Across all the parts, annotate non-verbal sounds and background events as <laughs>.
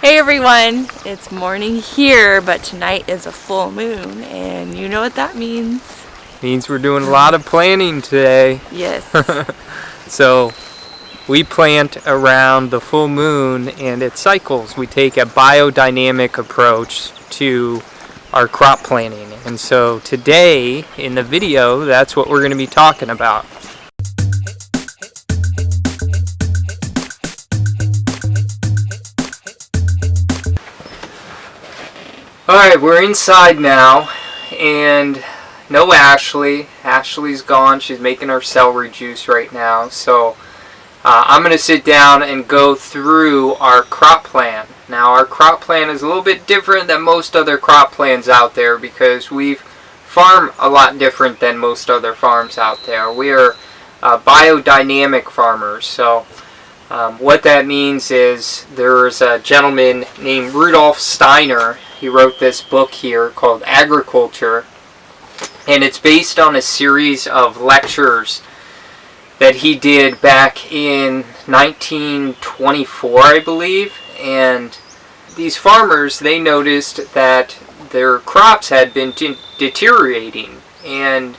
Hey everyone, it's morning here, but tonight is a full moon, and you know what that means. Means we're doing a lot of planting today. Yes. <laughs> so we plant around the full moon and it cycles. We take a biodynamic approach to our crop planting. And so today in the video, that's what we're going to be talking about. Alright, we're inside now, and no Ashley. Ashley's gone. She's making her celery juice right now. So uh, I'm going to sit down and go through our crop plan. Now our crop plan is a little bit different than most other crop plans out there because we farm a lot different than most other farms out there. We are uh, biodynamic farmers. So um, what that means is there's a gentleman named Rudolf Steiner. He wrote this book here called Agriculture. And it's based on a series of lectures that he did back in 1924, I believe. And these farmers, they noticed that their crops had been de deteriorating. And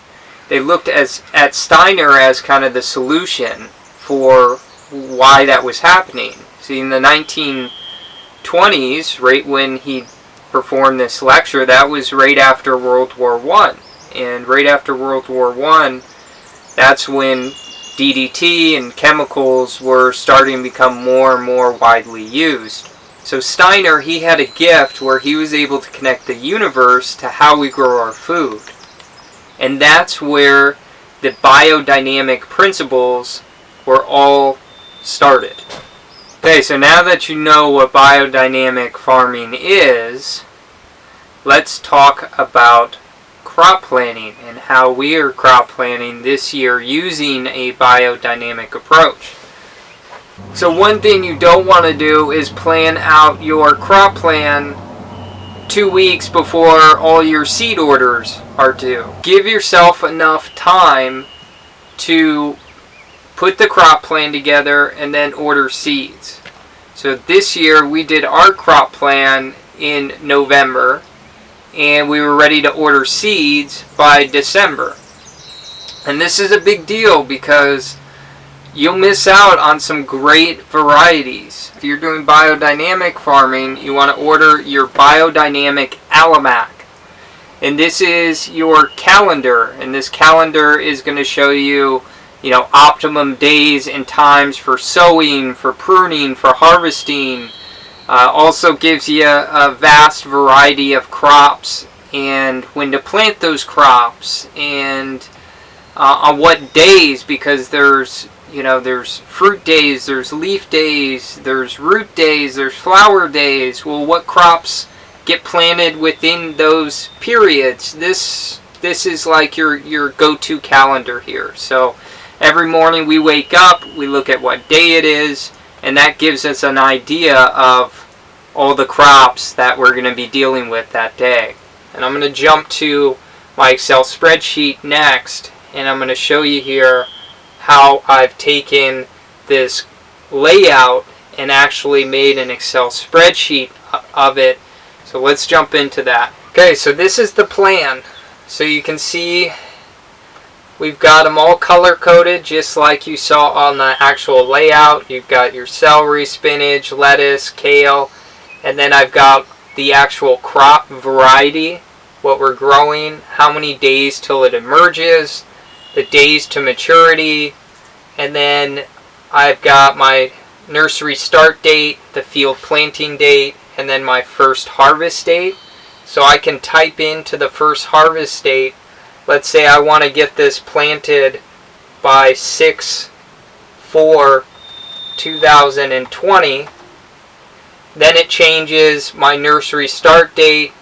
they looked as, at Steiner as kind of the solution for why that was happening. See, in the 1920s, right when he performed this lecture, that was right after World War One, and right after World War One, that's when DDT and chemicals were starting to become more and more widely used. So Steiner, he had a gift where he was able to connect the universe to how we grow our food. And that's where the biodynamic principles were all started. Okay, so now that you know what biodynamic farming is, let's talk about crop planning and how we are crop planning this year using a biodynamic approach. So one thing you don't want to do is plan out your crop plan two weeks before all your seed orders are due. Give yourself enough time to put the crop plan together, and then order seeds. So this year we did our crop plan in November, and we were ready to order seeds by December. And this is a big deal because you'll miss out on some great varieties. If you're doing biodynamic farming, you want to order your biodynamic Almanac. And this is your calendar, and this calendar is going to show you you know, optimum days and times for sowing, for pruning, for harvesting. Uh, also gives you a, a, vast variety of crops and when to plant those crops and uh, on what days because there's you know there's fruit days there's leaf days there's root days there's flower days well what crops get planted within those periods this this is like your your go-to calendar here so Every morning we wake up, we look at what day it is, and that gives us an idea of all the crops that we're going to be dealing with that day. And I'm going to jump to my Excel spreadsheet next, and I'm going to show you here how I've taken this layout and actually made an Excel spreadsheet of it. So let's jump into that. Okay, so this is the plan. So you can see We've got them all color coded just like you saw on the actual layout. You've got your celery, spinach, lettuce, kale, and then I've got the actual crop variety, what we're growing, how many days till it emerges, the days to maturity, and then I've got my nursery start date, the field planting date, and then my first harvest date. So I can type into the first harvest date let's say I want to get this planted by 6 4 2020 then it changes my nursery start date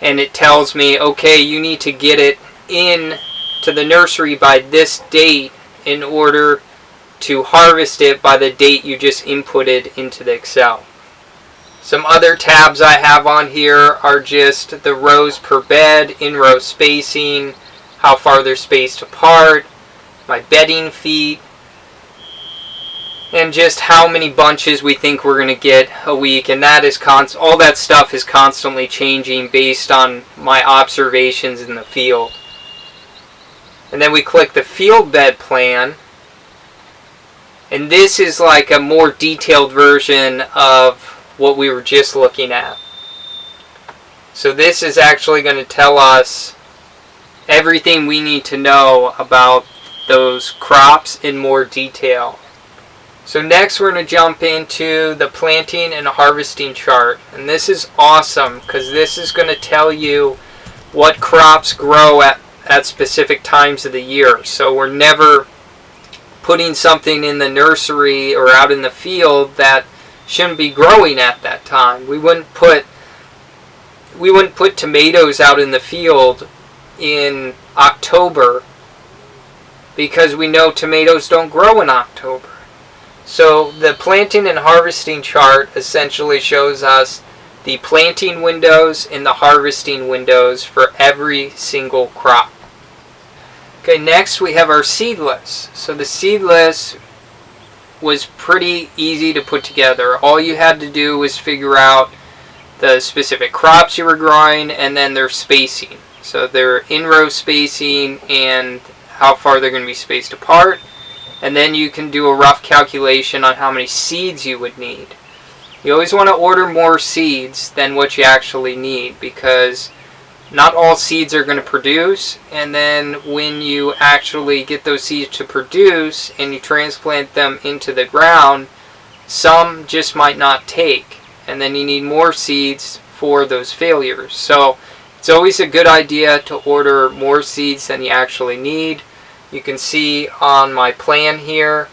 and it tells me okay you need to get it in to the nursery by this date in order to harvest it by the date you just inputted into the Excel. Some other tabs I have on here are just the rows per bed, in-row spacing, how far they're spaced apart, my bedding feet, and just how many bunches we think we're going to get a week and that is const- all that stuff is constantly changing based on my observations in the field. And then we click the field bed plan and this is like a more detailed version of what we were just looking at so this is actually going to tell us everything we need to know about those crops in more detail so next we're going to jump into the planting and harvesting chart. And this is awesome because this is going to tell you what crops grow at, at specific times of the year. So we're never putting something in the nursery or out in the field that shouldn't be growing at that time. We wouldn't put we wouldn't put tomatoes out in the field in October because we know tomatoes don't grow in October. So the planting and harvesting chart essentially shows us the planting windows and the harvesting windows for every single crop. Okay, next we have our seed. So the seed was pretty easy to put together. All you had to do was figure out the specific crops you were growing and then their spacing. So their in-row spacing and how far they're going to be spaced apart and then you can do a rough calculation on how many seeds you would need. You always want to order more seeds than what you actually need because not all seeds are going to produce and then when you actually get those seeds to produce and you transplant them into the ground some just might not take and then you need more seeds for those failures so it's always a good idea to order more seeds than you actually need you can see on my plan here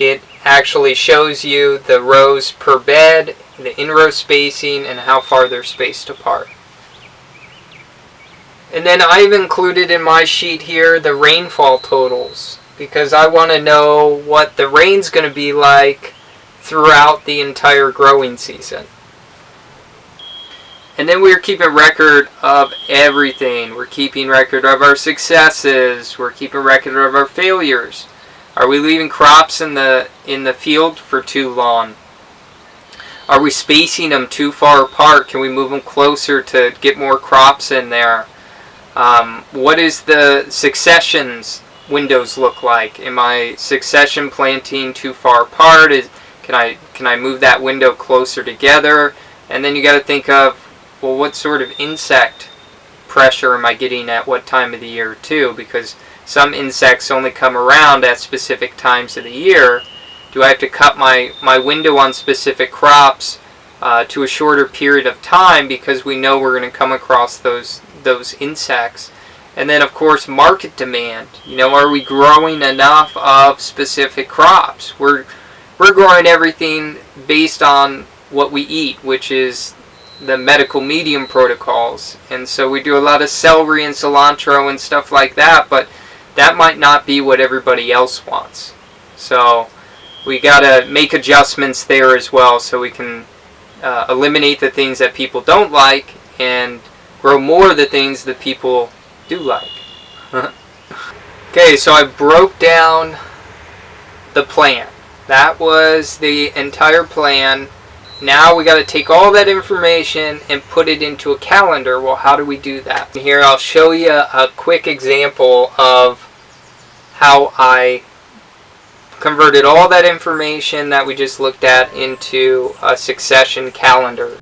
it actually shows you the rows per bed, the in-row spacing, and how far they're spaced apart. And then I've included in my sheet here the rainfall totals because I want to know what the rain's going to be like throughout the entire growing season. And then we're keeping record of everything. We're keeping record of our successes. We're keeping record of our failures. Are we leaving crops in the in the field for too long? Are we spacing them too far apart? Can we move them closer to get more crops in there? Um, what is the successions windows look like? Am I succession planting too far apart? Is, can I can I move that window closer together? And then you got to think of well, what sort of insect pressure am I getting at what time of the year too? Because some insects only come around at specific times of the year. Do I have to cut my, my window on specific crops uh, to a shorter period of time because we know we're going to come across those those insects? And then of course market demand. You know, are we growing enough of specific crops? We're we're growing everything based on what we eat, which is the medical medium protocols. And so we do a lot of celery and cilantro and stuff like that, but that might not be what everybody else wants. So we got to make adjustments there as well so we can uh, eliminate the things that people don't like and grow more of the things that people do like. <laughs> okay, so I broke down the plan. That was the entire plan now we got to take all that information and put it into a calendar. Well, how do we do that? Here I'll show you a quick example of how I converted all that information that we just looked at into a succession calendar.